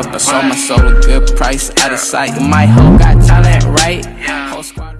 enough. I sold my soul a good price, out of sight. My hoe got talent, right? Whole squad